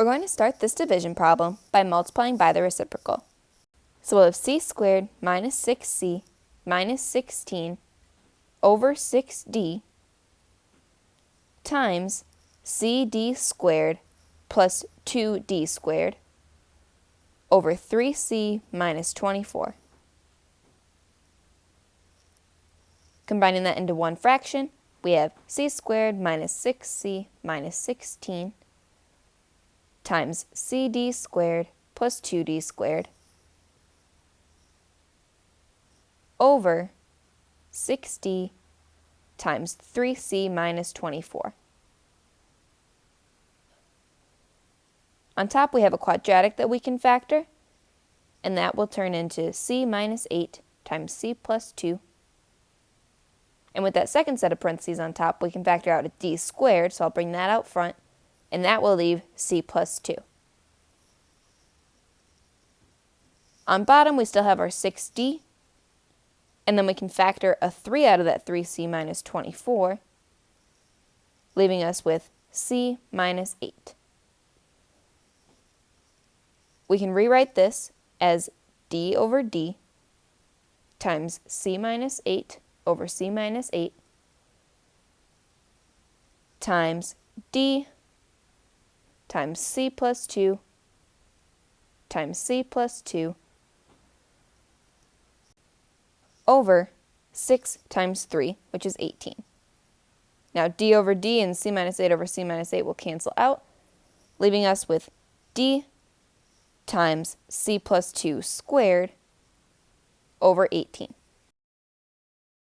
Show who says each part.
Speaker 1: We're going to start this division problem by multiplying by the reciprocal. So we'll have c squared minus 6c minus 16 over 6d times cd squared plus 2d squared over 3c minus 24. Combining that into one fraction, we have c squared minus 6c minus 16 times cd squared plus 2d squared over 6d times 3c minus 24. On top we have a quadratic that we can factor, and that will turn into c minus 8 times c plus 2. And with that second set of parentheses on top, we can factor out a d squared, so I'll bring that out front, and that will leave c plus 2. On bottom, we still have our 6d, and then we can factor a 3 out of that 3c minus 24, leaving us with c minus 8. We can rewrite this as d over d times c minus 8 over c minus 8 times d times c plus 2 times c plus 2 over 6 times 3, which is 18. Now d over d and c minus 8 over c minus 8 will cancel out, leaving us with d times c plus 2 squared over 18.